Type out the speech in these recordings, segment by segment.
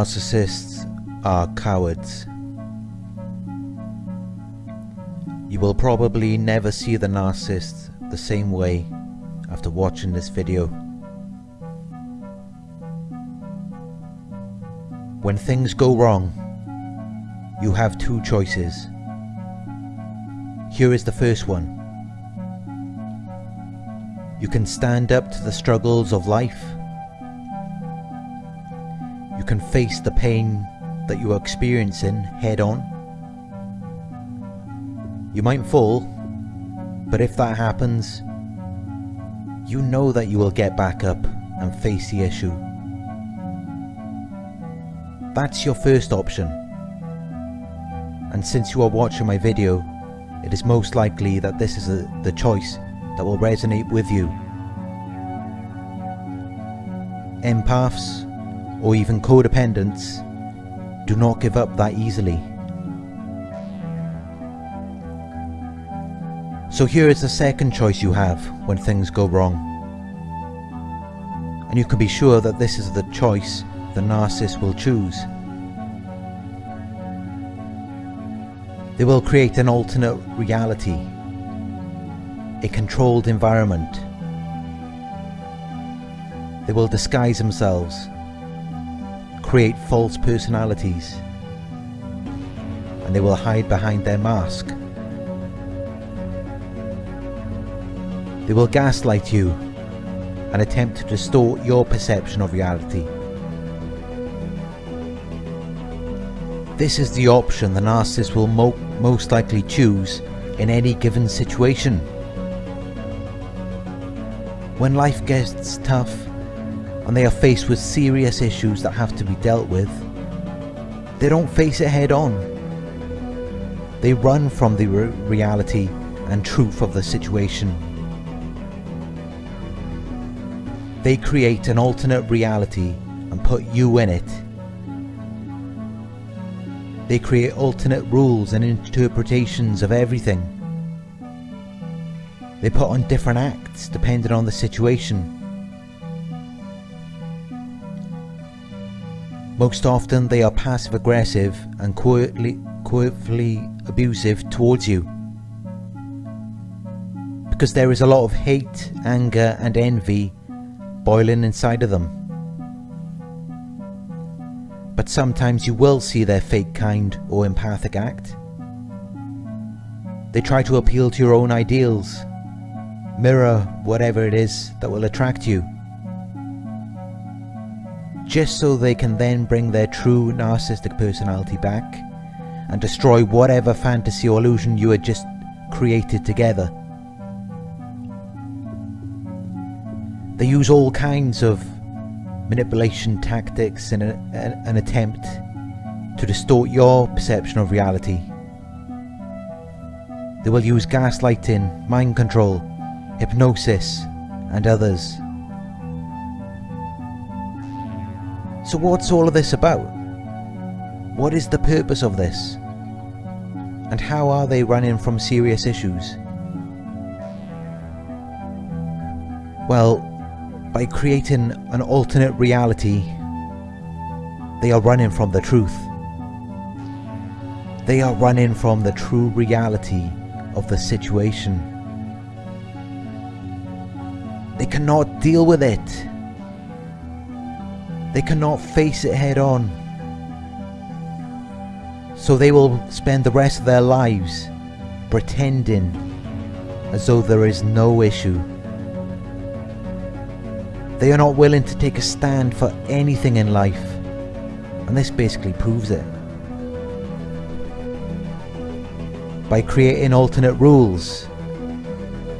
Narcissists are cowards. You will probably never see the narcissist the same way after watching this video. When things go wrong, you have two choices. Here is the first one. You can stand up to the struggles of life can face the pain that you are experiencing head on. You might fall, but if that happens, you know that you will get back up and face the issue. That's your first option. And since you are watching my video, it is most likely that this is a, the choice that will resonate with you. Empaths or even codependents, do not give up that easily. So here is the second choice you have when things go wrong. And you can be sure that this is the choice the narcissist will choose. They will create an alternate reality, a controlled environment. They will disguise themselves create false personalities and they will hide behind their mask. They will gaslight you and attempt to distort your perception of reality. This is the option the narcissist will mo most likely choose in any given situation. When life gets tough, and they are faced with serious issues that have to be dealt with, they don't face it head on. They run from the re reality and truth of the situation. They create an alternate reality and put you in it. They create alternate rules and interpretations of everything. They put on different acts depending on the situation Most often they are passive aggressive and quietly, quietly abusive towards you. Because there is a lot of hate, anger and envy boiling inside of them. But sometimes you will see their fake kind or empathic act. They try to appeal to your own ideals, mirror whatever it is that will attract you just so they can then bring their true narcissistic personality back and destroy whatever fantasy or illusion you had just created together. They use all kinds of manipulation tactics in an attempt to distort your perception of reality. They will use gaslighting, mind control, hypnosis and others So what's all of this about? What is the purpose of this? And how are they running from serious issues? Well, by creating an alternate reality, they are running from the truth. They are running from the true reality of the situation. They cannot deal with it. They cannot face it head on. So they will spend the rest of their lives pretending as though there is no issue. They are not willing to take a stand for anything in life. And this basically proves it. By creating alternate rules,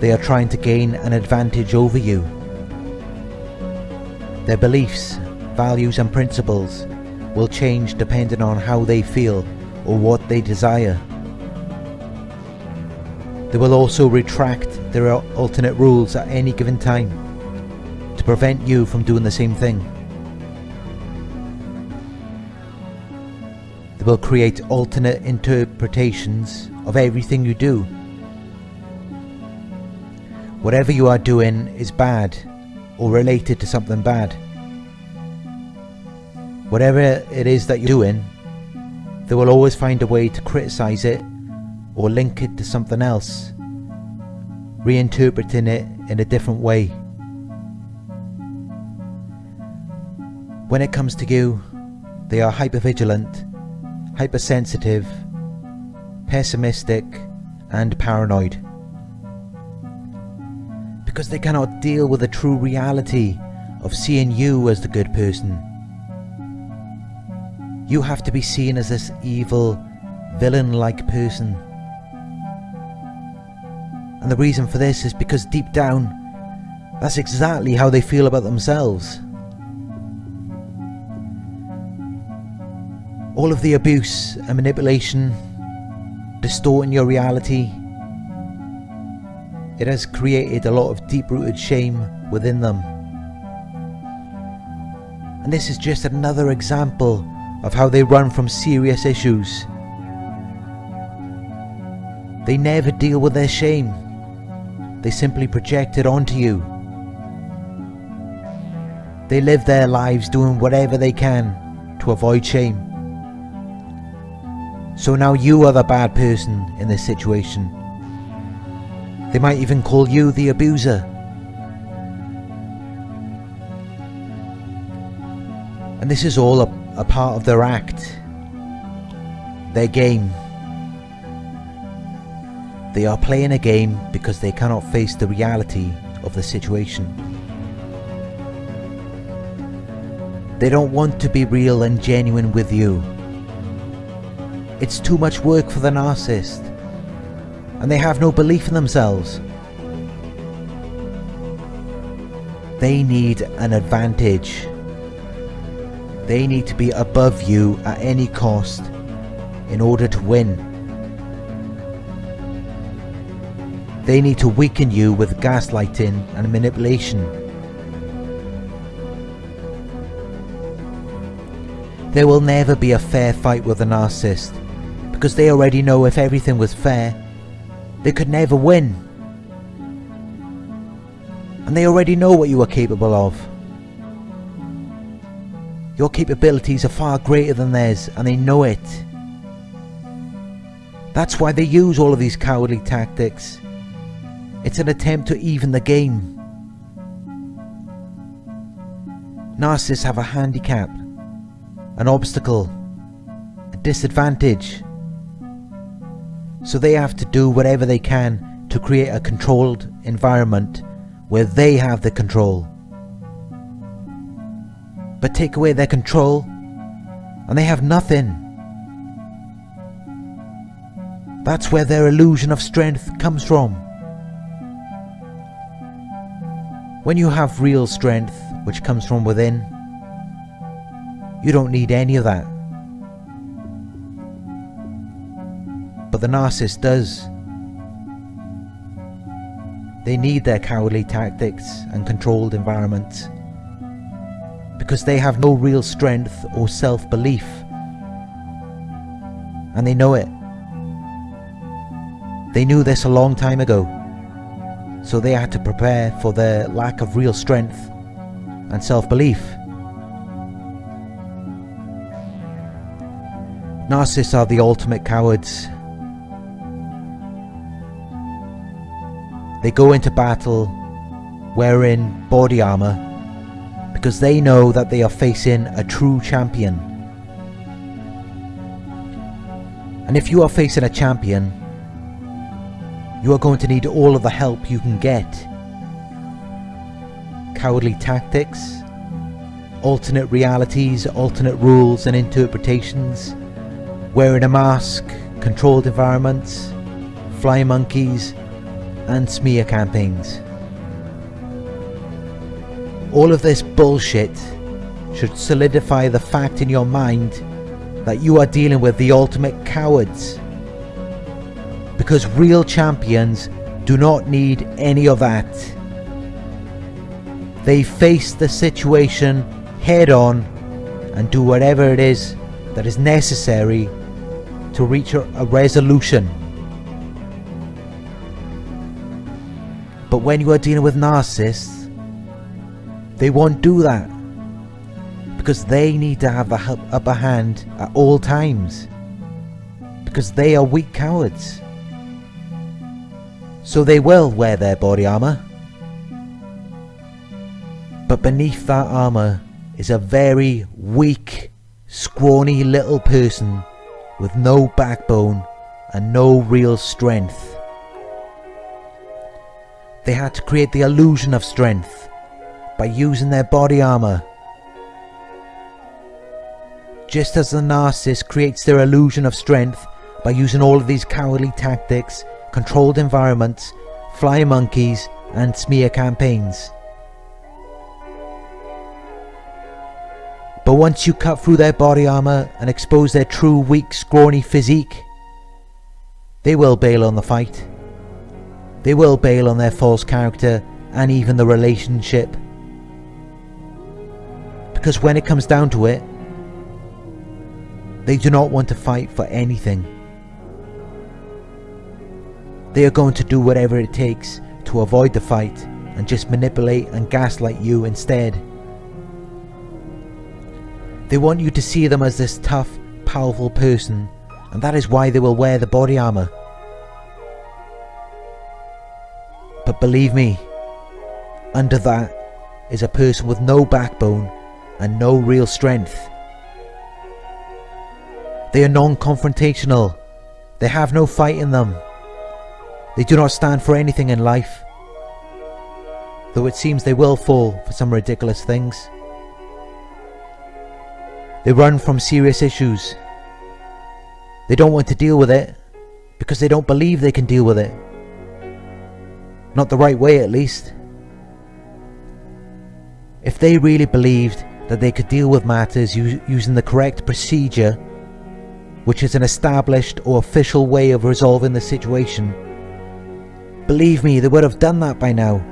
they are trying to gain an advantage over you. Their beliefs values and principles will change depending on how they feel or what they desire. They will also retract their alternate rules at any given time to prevent you from doing the same thing. They will create alternate interpretations of everything you do. Whatever you are doing is bad or related to something bad. Whatever it is that you're doing, they will always find a way to criticize it or link it to something else, reinterpreting it in a different way. When it comes to you, they are hypervigilant, hypersensitive, pessimistic, and paranoid. Because they cannot deal with the true reality of seeing you as the good person. You have to be seen as this evil, villain-like person. And the reason for this is because deep down, that's exactly how they feel about themselves. All of the abuse and manipulation, distorting your reality, it has created a lot of deep-rooted shame within them. And this is just another example of how they run from serious issues. They never deal with their shame. They simply project it onto you. They live their lives doing whatever they can to avoid shame. So now you are the bad person in this situation. They might even call you the abuser. And this is all a a part of their act, their game. They are playing a game because they cannot face the reality of the situation. They don't want to be real and genuine with you. It's too much work for the narcissist, and they have no belief in themselves. They need an advantage they need to be above you at any cost in order to win. They need to weaken you with gaslighting and manipulation. There will never be a fair fight with a narcissist because they already know if everything was fair, they could never win. And they already know what you are capable of. Your capabilities are far greater than theirs and they know it. That's why they use all of these cowardly tactics. It's an attempt to even the game. Narcissists have a handicap, an obstacle, a disadvantage. So they have to do whatever they can to create a controlled environment where they have the control but take away their control, and they have nothing. That's where their illusion of strength comes from. When you have real strength, which comes from within, you don't need any of that. But the narcissist does. They need their cowardly tactics and controlled environments because they have no real strength or self-belief. And they know it. They knew this a long time ago, so they had to prepare for their lack of real strength and self-belief. Narcissists are the ultimate cowards. They go into battle wearing body armour because they know that they are facing a true champion. And if you are facing a champion, you are going to need all of the help you can get. Cowardly tactics, alternate realities, alternate rules and interpretations, wearing a mask, controlled environments, fly monkeys, and smear campaigns. All of this bullshit should solidify the fact in your mind that you are dealing with the ultimate cowards. Because real champions do not need any of that. They face the situation head on and do whatever it is that is necessary to reach a, resolution. But when you are dealing with narcissists, they won't do that. because they need to have the upper hand at all times. Because they are weak cowards. So they will wear their body armour. But beneath that armour is a very weak, scrawny little person with no backbone and no real strength. They had to create the illusion of strength by using their body armour. Just as the narcissist creates their illusion of strength by using all of these cowardly tactics, controlled environments, fly monkeys and smear campaigns. But once you cut through their body armour and expose their true weak scrawny physique, they will bail on the fight. They will bail on their false character and even the relationship. Because when it comes down to it, they do not want to fight for anything. They are going to do whatever it takes to avoid the fight and just manipulate and gaslight you instead. They want you to see them as this tough, powerful person, and that is why they will wear the body armour. But believe me, under that is a person with no backbone and no real strength. They are non-confrontational. They have no fight in them. They do not stand for anything in life. Though it seems they will fall for some ridiculous things. They run from serious issues. They don't want to deal with it because they don't believe they can deal with it. Not the right way at least. If they really believed that they could deal with matters using the correct procedure, which is an established or official way of resolving the situation, believe me, they would have done that by now.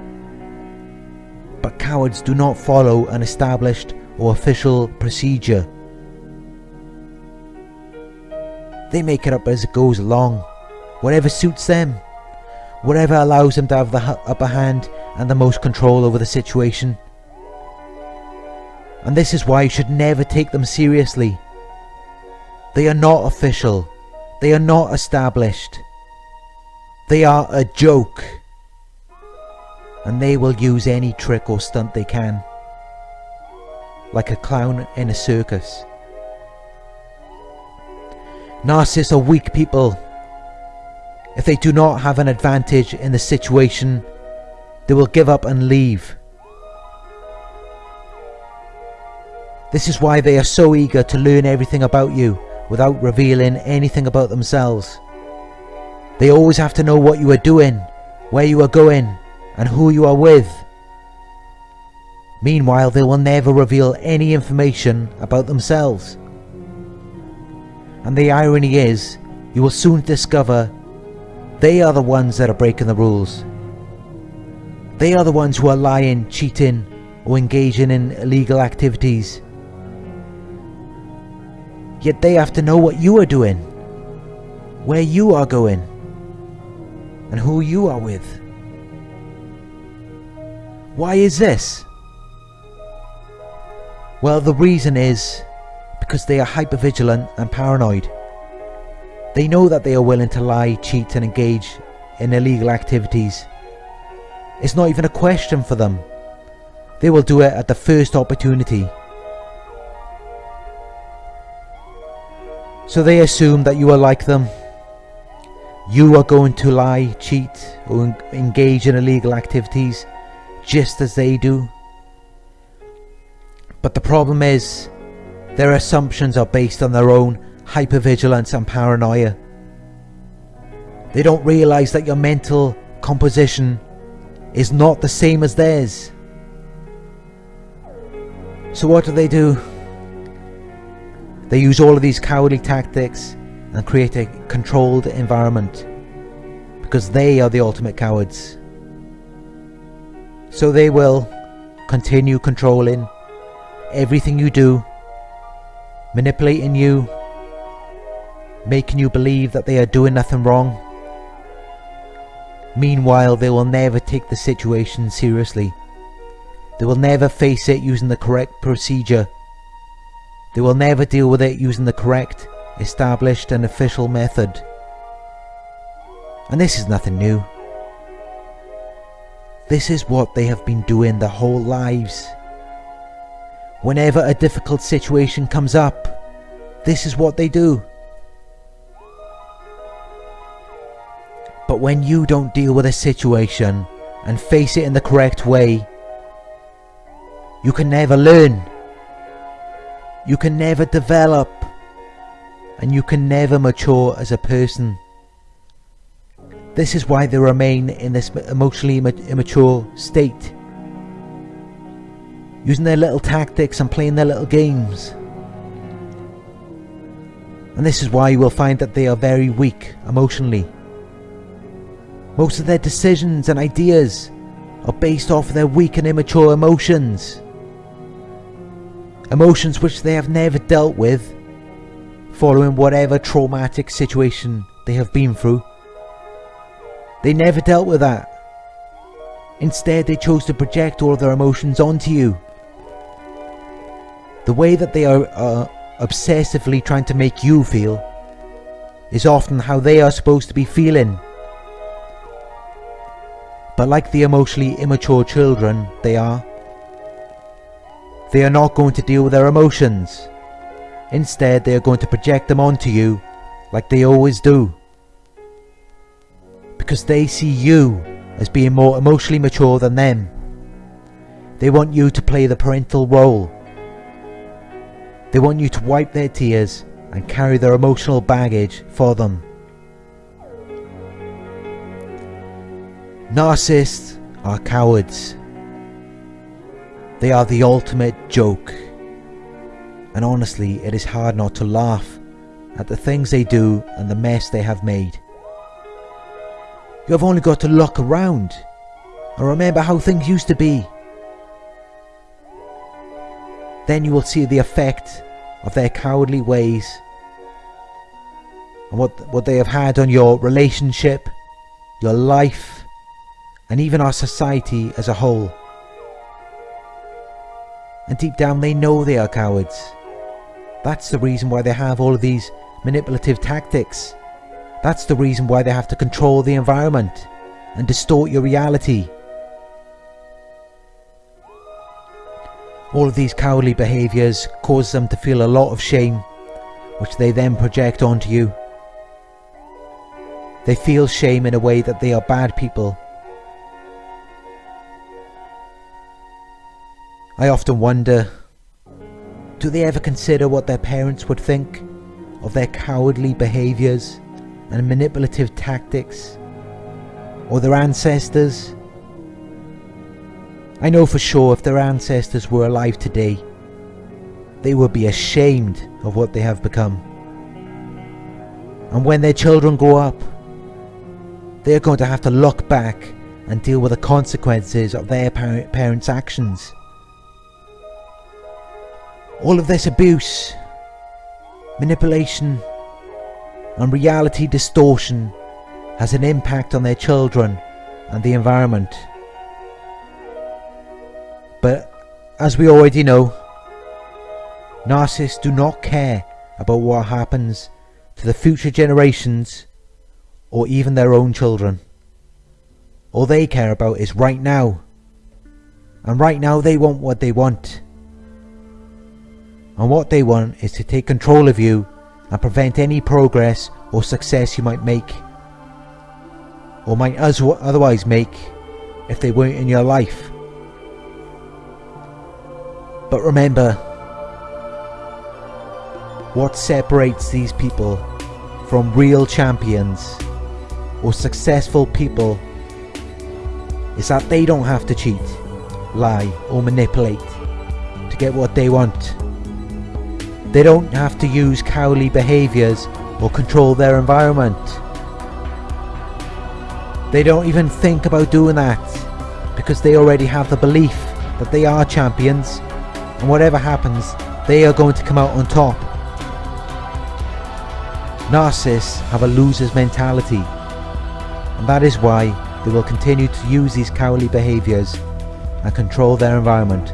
But cowards do not follow an established or official procedure. They make it up as it goes along, whatever suits them, whatever allows them to have the upper hand and the most control over the situation. And this is why you should never take them seriously. They are not official. They are not established. They are a joke. And they will use any trick or stunt they can. Like a clown in a circus. Narcissists are weak people. If they do not have an advantage in the situation, they will give up and leave. This is why they are so eager to learn everything about you without revealing anything about themselves. They always have to know what you are doing, where you are going, and who you are with. Meanwhile, they will never reveal any information about themselves. And the irony is, you will soon discover they are the ones that are breaking the rules. They are the ones who are lying, cheating, or engaging in illegal activities. Yet they have to know what you are doing, where you are going, and who you are with. Why is this? Well, the reason is because they are hypervigilant and paranoid. They know that they are willing to lie, cheat and engage in illegal activities. It's not even a question for them. They will do it at the first opportunity. So they assume that you are like them. You are going to lie, cheat or engage in illegal activities just as they do. But the problem is their assumptions are based on their own hypervigilance and paranoia. They don't realise that your mental composition is not the same as theirs. So what do they do? They use all of these cowardly tactics and create a controlled environment because they are the ultimate cowards. So they will continue controlling everything you do manipulating you, making you believe that they are doing nothing wrong. Meanwhile, they will never take the situation seriously. They will never face it using the correct procedure They will never deal with it using the correct, established and official method. And this is nothing new. This is what they have been doing their whole lives. Whenever a difficult situation comes up, this is what they do. But when you don't deal with a situation and face it in the correct way, you can never learn. You can never develop. And you can never mature as a person. This is why they remain in this emotionally immature state. Using their little tactics and playing their little games. And this is why you will find that they are very weak emotionally. Most of their decisions and ideas are based off their weak and immature emotions. Emotions which they have never dealt with following whatever traumatic situation they have been through. They never dealt with that. Instead, they chose to project all of their emotions onto you. The way that they are uh, obsessively trying to make you feel is often how they are supposed to be feeling. But like the emotionally immature children they are, they are not going to deal with their emotions. Instead, they are going to project them onto you like they always do. Because they see you as being more emotionally mature than them. They want you to play the parental role. They want you to wipe their tears and carry their emotional baggage for them. Narcissists are cowards. They are the ultimate joke. And honestly, it is hard not to laugh at the things they do and the mess they have made. You have only got to look around and remember how things used to be. Then you will see the effect of their cowardly ways and what, what they have had on your relationship, your life, and even our society as a whole. And deep down they know they are cowards. That's the reason why they have all of these manipulative tactics. That's the reason why they have to control the environment and distort your reality. All of these cowardly behaviours cause them to feel a lot of shame, which they then project onto you. They feel shame in a way that they are bad people. I often wonder do they ever consider what their parents would think of their cowardly behaviours and manipulative tactics? Or their ancestors? I know for sure if their ancestors were alive today, they would be ashamed of what they have become. And when their children grow up, they are going to have to look back and deal with the consequences of their parents' actions. All of this abuse, manipulation, and reality distortion has an impact on their children and the environment. But as we already know, narcissists do not care about what happens to the future generations or even their own children. All they care about is right now. And right now they want what they want and what they want is to take control of you and prevent any progress or success you might make or might otherwise make if they weren't in your life. But remember, what separates these people from real champions or successful people is that they don't have to cheat, lie or manipulate to get what they want. They don't have to use cowardly behaviours or control their environment. They don't even think about doing that because they already have the belief that they are champions and whatever happens they are going to come out on top. Narcissists have a loser's mentality and that is why they will continue to use these cowardly behaviours and control their environment